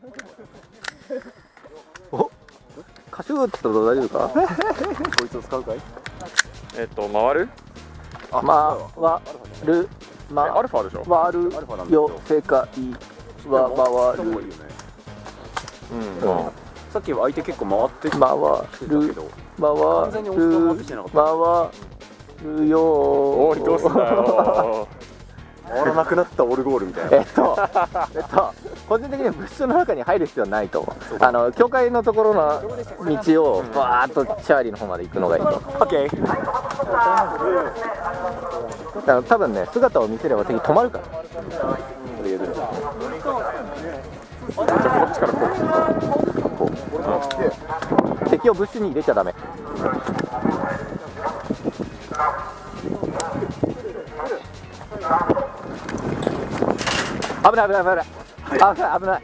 おカシューってこと大丈夫か？こいつを使うかい？えっと回る？あまわる。えまアルファでしょ？わる。アルファなんですよよ世界は回る。回るいいよね。うん。まあさっきは相手結構回ってきて回たけるど回る回るよおいどうすんだよ回らなくなったオルゴールみたいな。えっと、えっと、個人的には物質の中に入る必要はないと。あの、教会のところの道を、バーっとチャーリーの方まで行くのがいいと。思う。オッケーだから多分ね、姿を見せれば敵止まるから。こっちからこう。敵を物質に入れちゃダメ。危ない危ない危ない。危ない危ない。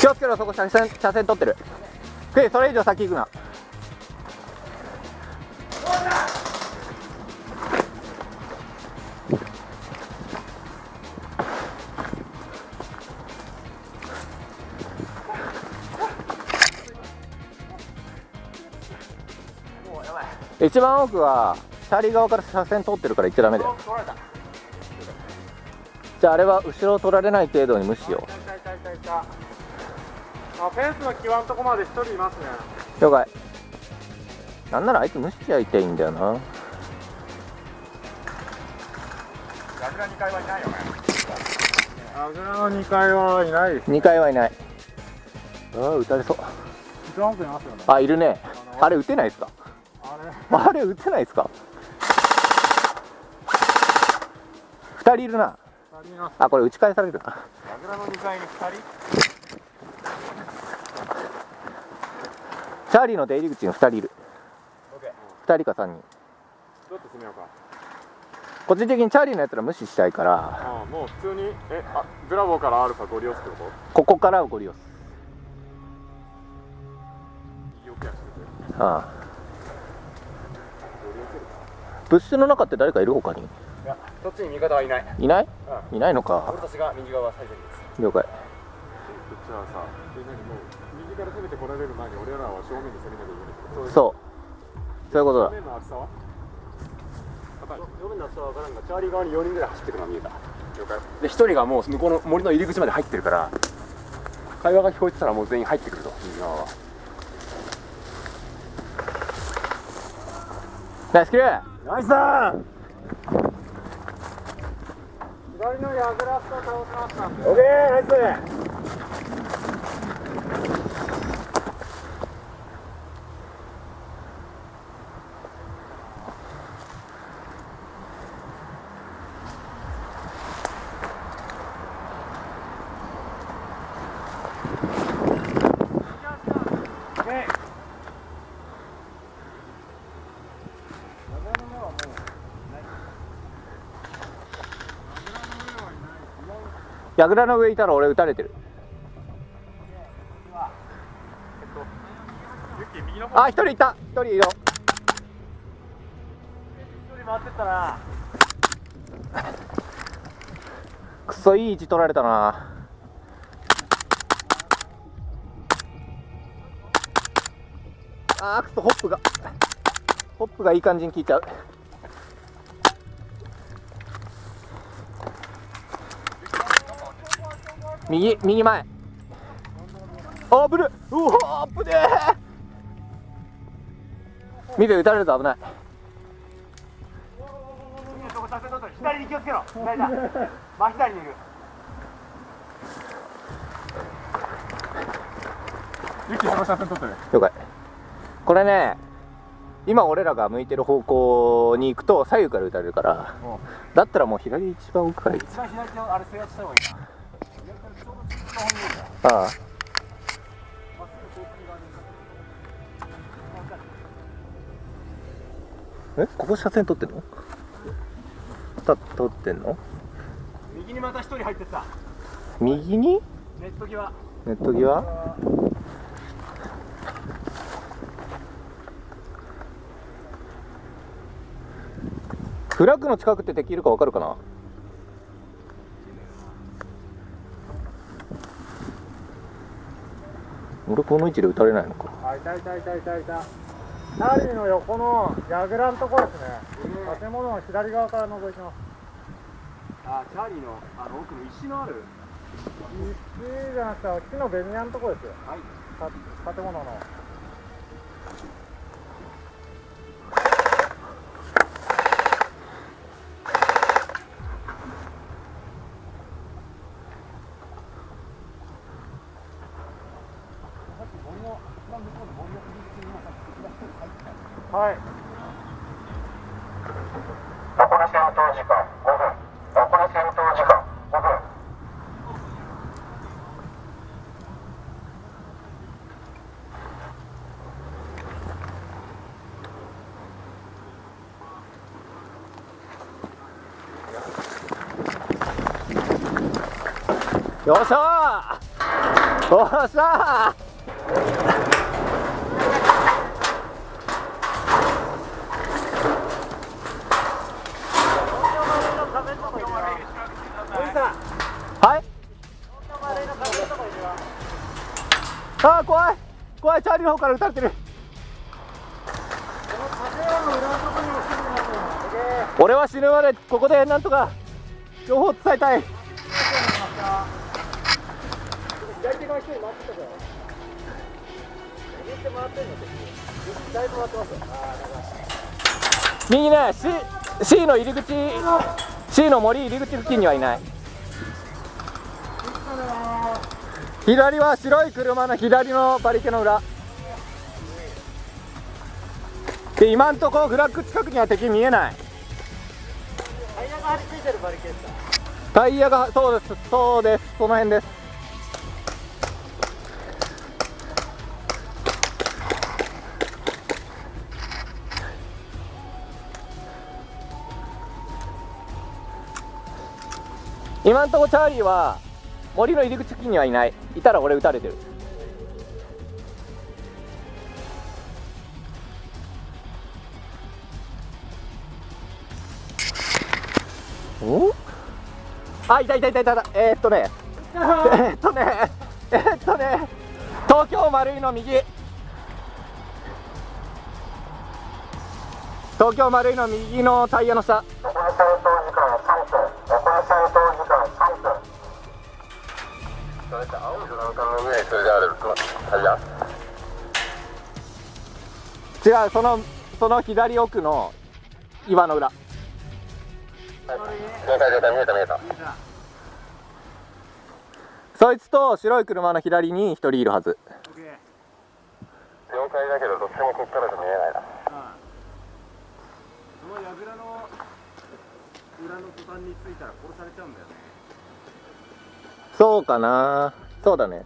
気をつけろそこ車線車線取ってる。クイそれ以上先行くな一番奥はチャーリー側から車線通ってるから行っちゃダメだよ。じゃああれは後ろを取られない程度に無視しよう。あフェンスの際のとこまで一人いますね。了解。なんならあいつ無視しちゃいたいんだよな。ラグラ2階はいないよね。の2階はいないです2階はいない。ああ撃たれそう。一番奥にいますよね。あいるね。あれ撃てないですか？あれあれ撃てないですか？2人いるな。2人います。あこれ打ち返される。なラグラの2階に2人。チャーリーの出入り口に2人いる。オッケ2人か3人。どうやって攻めようか。個人的にチャーリーのやつら無視したいから。ああもう普通にえあブラボーからアルファゴリオスってこと？ここからゴリ押す。右奥やしててああ物質の中って誰かいる他に？いやそっちに味方はいない。いない？いないのか。俺たちが右側最前です了解。こっちはさもう右から攻めてこられる前に俺らは正面で攻めなきゃいけないそう。そういうことだ。正面の厚さは正面の厚さは分からんがチャーリー側に4人ぐらい走ってくのが見えた。了解。で1人がもう向こうの森の入り口まで入ってるから会話が聞こえてたらもう全員入ってくると右側はナイスキルナイスだ左のヤグラスタ倒しました。オッケーナイスヤグラの上いたら俺撃たれてる。あ一人いた。一人いるよ。一人回ってったな。くそいい位置取られたな。あーくそホップが。ホップがいい感じに効いちゃう右右前。あぶるうわあぶねえ。見て撃たれると危ない。左に気をつけろ。左だ真左にいる。ユッキーその車線取ってる。了解。これね今俺らが向いてる方向に行くと左右から撃たれるからだったらもう左一番奥から行く一番左手をあれ制圧した方がいいなああ。え？ここ車線取ってんの？た取ってんの？右にまた一人入ってった。右に？ネット際。ネット際？フラッグの近くって敵いるか分かるかな？俺この位置で撃たれないのか。あいたいたいたいたいたチャーリーの横の櫓のところですね、建物の左側から覗いてます。あチャーリーのあの奥の石のある。石じゃなくて木のベニヤのところですよ。はい。た建物のはい。残り戦闘時間5分残り戦闘時間5分よっしゃー！よっしゃーはいあー怖い。怖いチャーリーの方から撃たれてる。俺は死ぬまでここでなんとか情報伝えたい。右手回ってんの敵だいぶ回ってますよ右ね C, C の入り口 C の森入り口付近にはいない。左は白い車の左のバリケの裏。で今んとこフラッグ近くには敵見えない。タイヤが張り付いてるバリケードタイヤがそうですそうです。その辺です。今んとこチャーリーは森の入り口付近にはいない。いたら俺撃たれてる。お？あいたいたいたいたえー、っとね。えー、っとね。えー、っとね。東京丸いの右。東京丸いの右のタイヤの下。それって青いフランカーの上にそれであるタイヤ違うそのその左奥の岩の裏。了解了解見えた見えたそいつと白い車の左に一人いるはず。了解だけどどっちもこっからじゃ見えないな。その櫓の裏の途端についたら殺されちゃうんだよねそうかな。そうだね。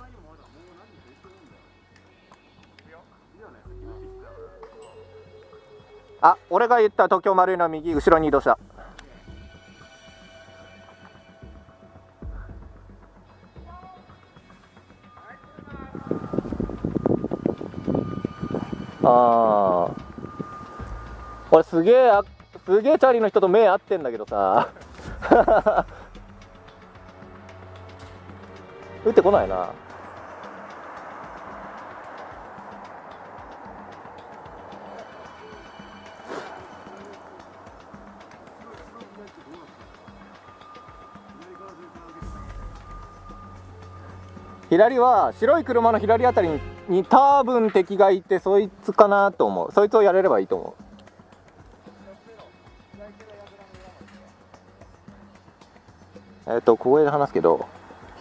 あ俺が言った東京丸いの右後ろに移動した。ああ俺すげえすげえチャーリーの人と目合ってんだけどさ。打ってこないな。左は白い車の左あたりにに多分敵がいてそいつかなと思う。そいつをやれればいいと思う。えっ、と小声で話すけど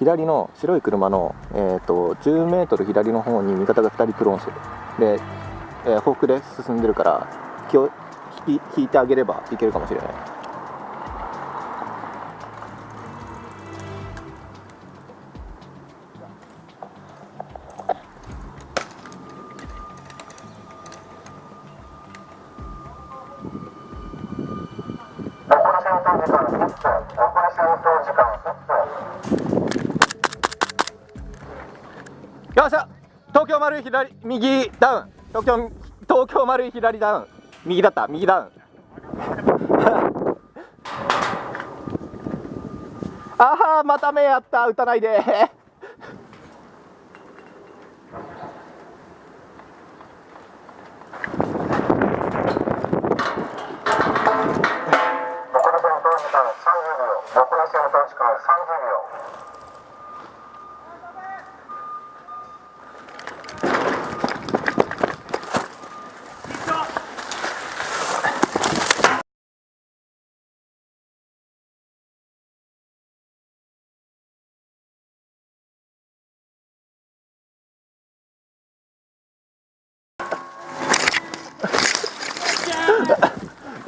左の白い車の、えー、と10メートル左の方に味方が2人クローンしてるで、えー、フォークで進んでるから気を引き引いてあげればいけるかもしれない。残り戦闘時間1分残り戦闘時間1分よっしゃ。東京丸い左右ダウン。東京東京丸い左ダウン。右だった。右ダウン。ああまた目やった。打たないで残り戦闘時間30秒残り戦闘時間30秒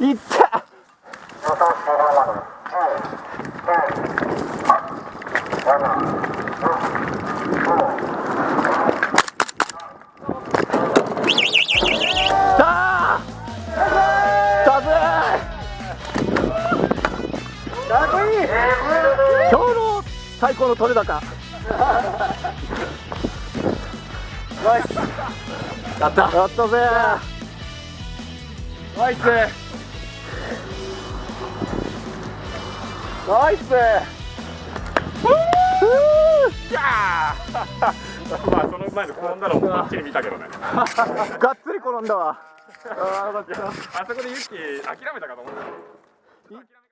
いった予想終了までさあさぜかっこいい今日の最高の取れ高ナイスやったやったぜナイスナイス まあその前で転んだのもばっちり見たけどね。がっつり転んだわ。あそこでユッキー諦めたかと思った